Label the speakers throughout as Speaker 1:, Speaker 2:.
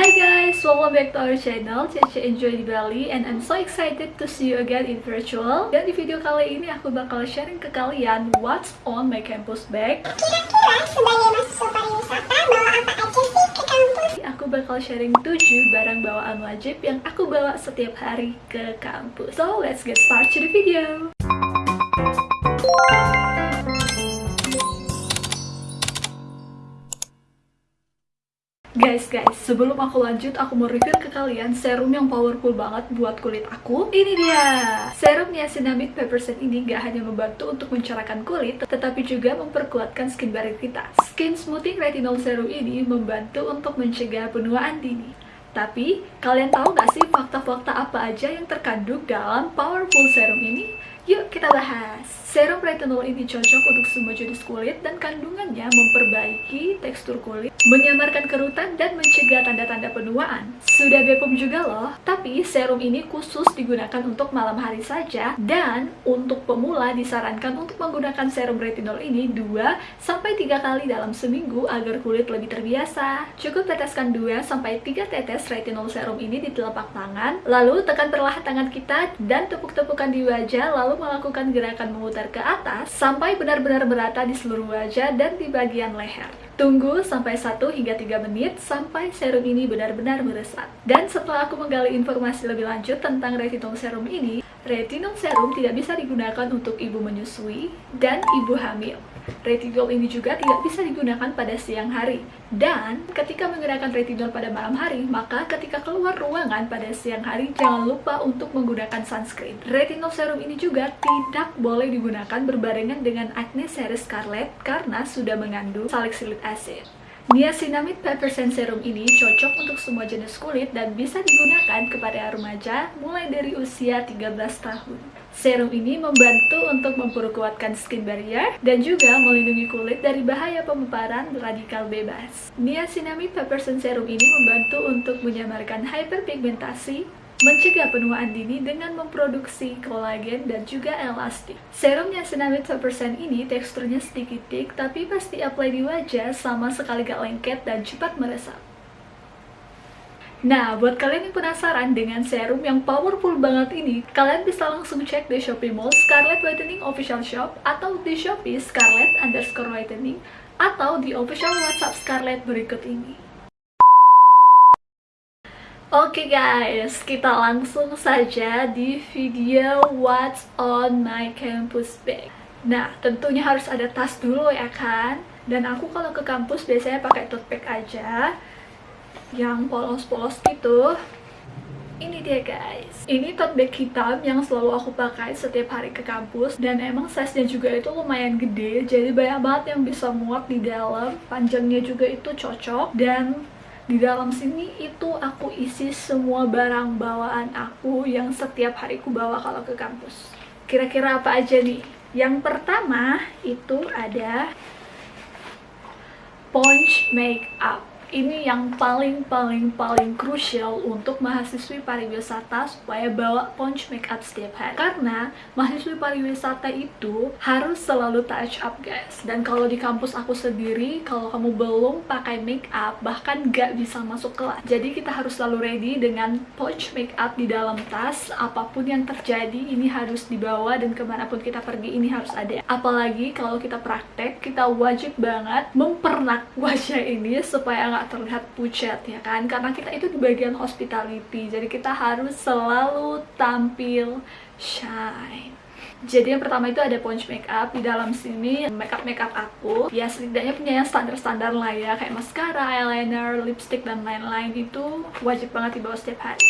Speaker 1: Hi guys, welcome back to our channel. Cece Enjoy di Bali and I'm so excited to see you again in virtual. Dan di video kali ini aku bakal sharing ke kalian what's on my campus bag.
Speaker 2: Kira-kira sebagai mahasiswa pariwisata bawa apa aja sih ke kampus?
Speaker 1: Aku bakal sharing 7 barang bawaan wajib yang aku bawa setiap hari ke kampus. So let's get started to the video Guys, guys, sebelum aku lanjut, aku mau review ke kalian serum yang powerful banget buat kulit aku. Ini dia! Serum niacinamide Peppercent ini gak hanya membantu untuk mencerahkan kulit, tetapi juga memperkuatkan skin barrier kita. Skin Smoothing Retinol Serum ini membantu untuk mencegah penuaan dini. Tapi, kalian tahu gak sih fakta-fakta apa aja yang terkandung dalam powerful serum ini? Yuk kita bahas! Serum retinol ini cocok untuk semua jenis kulit dan kandungannya memperbaiki tekstur kulit, menyamarkan kerutan, dan mencegah tanda-tanda penuaan. Sudah Bepom juga loh, tapi serum ini khusus digunakan untuk malam hari saja dan untuk pemula disarankan untuk menggunakan serum retinol ini 2-3 kali dalam seminggu agar kulit lebih terbiasa. Cukup teteskan 2-3 tetes retinol serum ini di telapak tangan, lalu tekan perlahan tangan kita dan tepuk-tepukan di wajah lalu melakukan gerakan memutar ke atas sampai benar-benar merata di seluruh wajah dan di bagian leher. Tunggu sampai 1 hingga 3 menit sampai serum ini benar-benar meresap. Dan setelah aku menggali informasi lebih lanjut tentang retinol serum ini, retinol serum tidak bisa digunakan untuk ibu menyusui dan ibu hamil. Retinol ini juga tidak bisa digunakan pada siang hari. Dan ketika menggunakan retinol pada malam hari, maka ketika keluar ruangan pada siang hari, jangan lupa untuk menggunakan sunscreen. Retinol serum ini juga tidak boleh digunakan berbarengan dengan acne series scarlet karena sudah mengandung salicylic acid. Niacinamide Peppercent Serum ini cocok untuk semua jenis kulit dan bisa digunakan kepada remaja mulai dari usia 13 tahun. Serum ini membantu untuk memperkuatkan skin barrier dan juga melindungi kulit dari bahaya pemaparan radikal bebas. Niacinamide Peppercent Serum ini membantu untuk menyamarkan hyperpigmentasi, mencegah penuaan dini dengan memproduksi kolagen dan juga elastik. Serum niacinamide 100% ini teksturnya sedikit thick, tapi pasti apply di wajah sama sekali gak lengket dan cepat meresap. Nah, buat kalian yang penasaran dengan serum yang powerful banget ini, kalian bisa langsung cek di Shopee Mall Scarlet Whitening Official Shop atau di Shopee Scarlet underscore Whitening atau di official WhatsApp Scarlet berikut ini. Oke okay guys, kita langsung saja di video What's on my campus bag. Nah, tentunya harus ada tas dulu ya kan? Dan aku kalau ke kampus biasanya pakai tote bag aja yang polos-polos gitu. Ini dia guys. Ini tote bag hitam yang selalu aku pakai setiap hari ke kampus. Dan emang size-nya juga itu lumayan gede. Jadi banyak banget yang bisa muat di dalam. Panjangnya juga itu cocok. Dan di dalam sini itu aku isi semua barang bawaan aku yang setiap hari aku bawa kalau ke kampus. Kira-kira apa aja nih? Yang pertama itu ada Ponch Makeup ini yang paling-paling-paling krusial untuk mahasiswi pariwisata supaya bawa ponch makeup setiap hari. Karena mahasiswi pariwisata itu harus selalu touch up guys. Dan kalau di kampus aku sendiri kalau kamu belum pakai makeup bahkan gak bisa masuk kelas. Jadi kita harus selalu ready dengan ponch makeup di dalam tas. Apa pun yang terjadi ini harus dibawa dan ke mana pun kita pergi ini harus ada. Apalagi kalau kita praktek kita wajib banget mempernak wajah ini supaya nggak terlihat pucat ya kan? Karena kita itu di bagian hospitality jadi kita harus selalu tampil shine. Jadi yang pertama itu ada ponch makeup. Di dalam sini makeup makeup aku ya setidaknya punya yang standar-standar lah ya. Kayak mascara, eyeliner, lipstick dan lain-lain. Itu wajib banget dibawa setiap hari.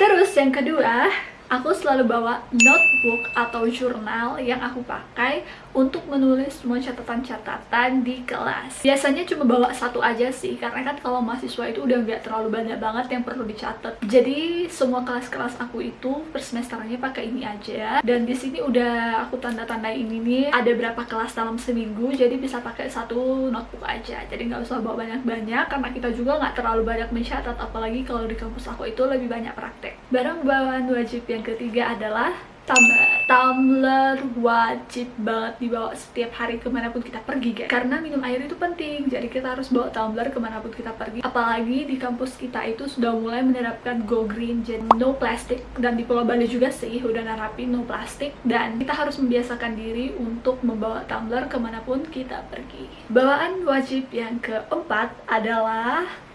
Speaker 1: Terus yang kedua aku selalu bawa notebook atau jurnal yang aku pakai untuk menulis semua catatan-catatan di kelas. Biasanya cuma bawa satu aja sih, karena kan kalau mahasiswa itu udah nggak terlalu banyak banget yang perlu dicatat. Jadi semua kelas-kelas aku itu per semesternya pakai ini aja. Dan di sini udah aku tanda-tanda ini nih, ada berapa kelas dalam seminggu, jadi bisa pakai satu notebook aja. Jadi nggak usah bawa banyak-banyak, karena kita juga nggak terlalu banyak mencatat, apalagi kalau di kampus aku itu lebih banyak praktek. Barang bawaan wajib yang ketiga adalah Tumbler Tumbler wajib banget dibawa setiap hari ke mana pun kita pergi guys. Karena minum air itu penting Jadi kita harus bawa tumbler ke mana pun kita pergi. Apalagi di kampus kita itu sudah mulai menerapkan go green Jadi no plastic. Dan di Pulau Bali juga sih udah nerapin no plastic. Dan kita harus membiasakan diri untuk membawa tumbler ke mana pun kita pergi. Bawaan wajib yang keempat adalah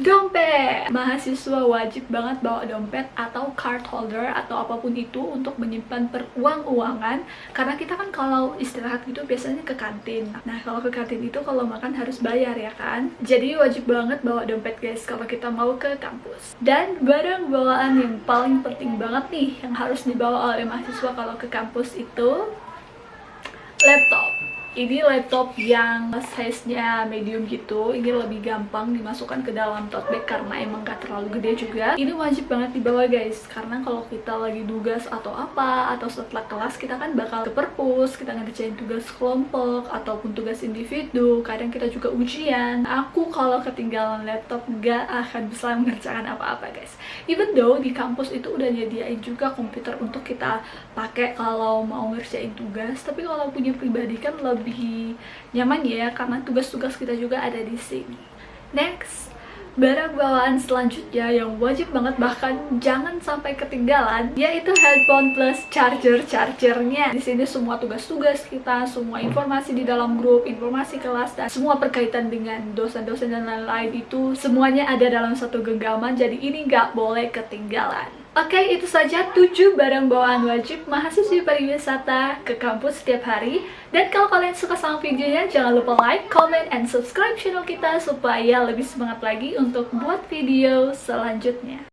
Speaker 1: Dompet! Mahasiswa wajib banget bawa dompet atau card holder atau apa pun itu untuk menyimpan peruang-uangan. Karena kita kan kalau istirahat gitu biasanya ke kantin. Nah kalau ke kantin itu kalau makan harus bayar ya kan? Jadi wajib banget bawa dompet guys kalau kita mau ke kampus. Dan barang bawaan yang paling penting banget nih yang harus dibawa oleh mahasiswa kalau ke kampus itu laptop ini laptop yang size-nya medium gitu ini lebih gampang dimasukkan ke dalam tote bag karena emang gak terlalu gede juga. Ini wajib banget dibawa guys karena kalau kita lagi tugas atau apa atau setelah kelas kita kan bakal ke perpus kita ngerjain tugas kelompok ataupun tugas individu kadang kita juga ujian. Aku kalau ketinggalan laptop gak akan bisa mengerjakan apa-apa guys. Even though di kampus itu udah nyediain juga komputer untuk kita pakai kalau mau ngerjain tugas tapi kalau punya pribadi kan lebih lebih nyaman ya karena tugas-tugas kita juga ada di sini. Next, barang bawaan selanjutnya yang wajib banget bahkan jangan sampai ketinggalan yaitu headphone plus charger chargernya. Di sini semua tugas-tugas kita, semua informasi di dalam grup, informasi kelas dan semua berkaitan dengan dosen-dosen dan lain-lain itu semuanya ada dalam satu genggaman. Jadi ini nggak boleh ketinggalan. Oke, okay, itu saja 7 barang bawaan wajib mahasiswa pariwisata ke kampus setiap hari. Dan kalau kalian suka sama videonya, jangan lupa like, comment, and subscribe channel kita supaya lebih semangat lagi untuk buat video selanjutnya.